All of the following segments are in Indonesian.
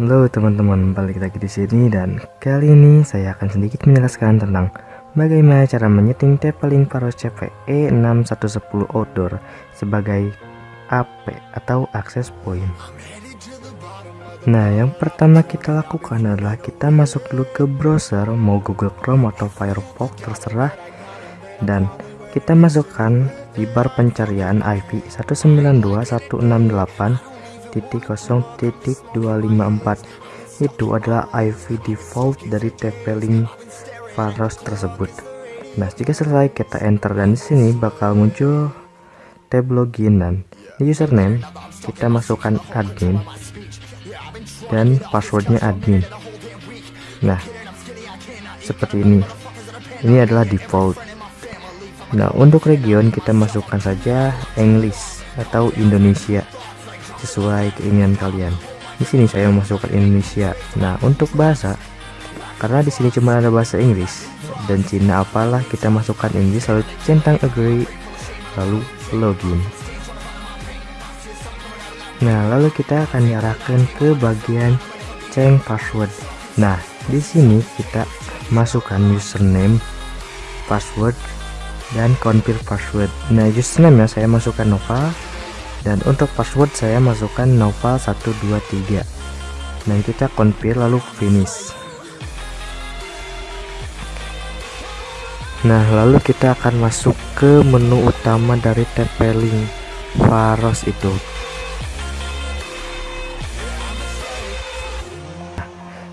Halo teman-teman, balik lagi di sini dan kali ini saya akan sedikit menjelaskan tentang bagaimana cara menyeting TP-Link Paros CVE 6110 Outdoor sebagai AP atau access point. Nah, yang pertama kita lakukan adalah kita masuk dulu ke browser, mau Google Chrome atau Firefox terserah dan kita masukkan di bar pencarian IP 192.168 0.254 itu adalah IP default dari TP-Link Faros tersebut. Nah, jika selesai kita enter dan di sini bakal muncul tab login dan di username kita masukkan admin dan passwordnya admin. Nah, seperti ini. Ini adalah default. Nah, untuk region kita masukkan saja English atau Indonesia sesuai keinginan kalian. Di sini saya memasukkan Indonesia. Nah, untuk bahasa karena di sini cuma ada bahasa Inggris dan Cina apalah kita masukkan Inggris lalu centang agree lalu login. Nah, lalu kita akan diarahkan ke bagian change password. Nah, di sini kita masukkan username, password, dan confirm password. Nah, username ya saya masukkan Nova, dan untuk password saya masukkan novel 123 dan kita confirm lalu finish. Nah lalu kita akan masuk ke menu utama dari TP-Link Faros itu.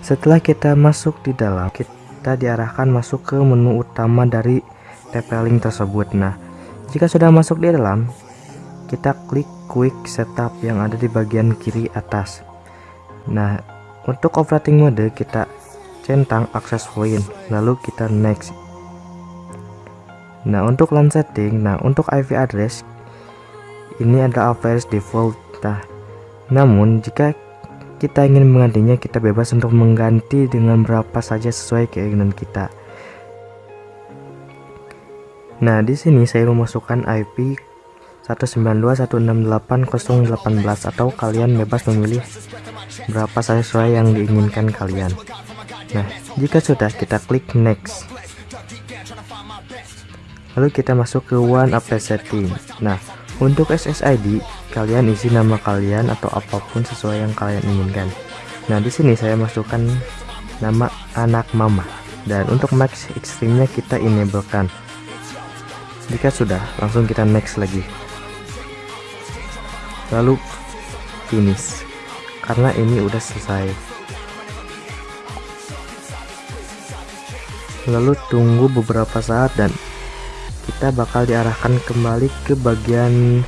Setelah kita masuk di dalam kita diarahkan masuk ke menu utama dari TP-Link tersebut. Nah jika sudah masuk di dalam kita klik quick setup yang ada di bagian kiri atas. Nah untuk operating mode kita centang access point lalu kita next. Nah untuk LAN setting nah untuk IP address ini adalah address default nah. Namun jika kita ingin menggantinya kita bebas untuk mengganti dengan berapa saja sesuai keinginan kita. Nah di sini saya memasukkan IP 192.168.018 atau kalian bebas memilih berapa sesuai yang diinginkan kalian. Nah jika sudah kita klik next. Lalu kita masuk ke one up setting. Nah untuk SSID kalian isi nama kalian atau apa pun sesuai yang kalian inginkan. Nah di sini saya masukkan nama anak mama. Dan untuk max extreme kita enablekan. Jika sudah langsung kita next lagi lalu finish. Karena ini udah selesai. Lalu tunggu beberapa saat dan kita bakal diarahkan kembali ke bagian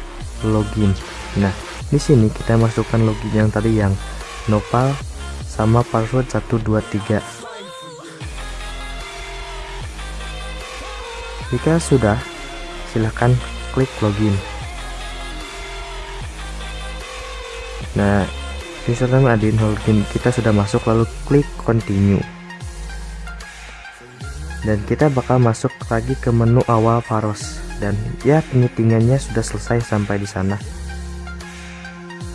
login. Nah di sini kita masukkan login yang tadi yang nopal sama password 123 jika sudah silahkan klik login nah username admin login kita sudah masuk lalu klik continue. Dan kita bakal masuk lagi ke menu awal Faros. Dan ya penyetingannya sudah selesai sampai di sana.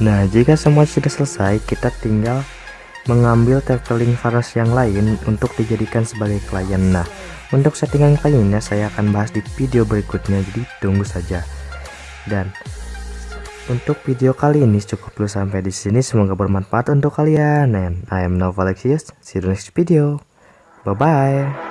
Nah jika semua sudah selesai kita tinggal mengambil TP-Link Faros yang lain untuk dijadikan sebagai klien. Nah untuk settingan kliennya saya akan bahas di video berikutnya. Jadi tunggu saja. Dan untuk video kali ini cukup dulu sampai di sini. Semoga bermanfaat untuk kalian. And I am Novalexius. See you next video. Bye bye.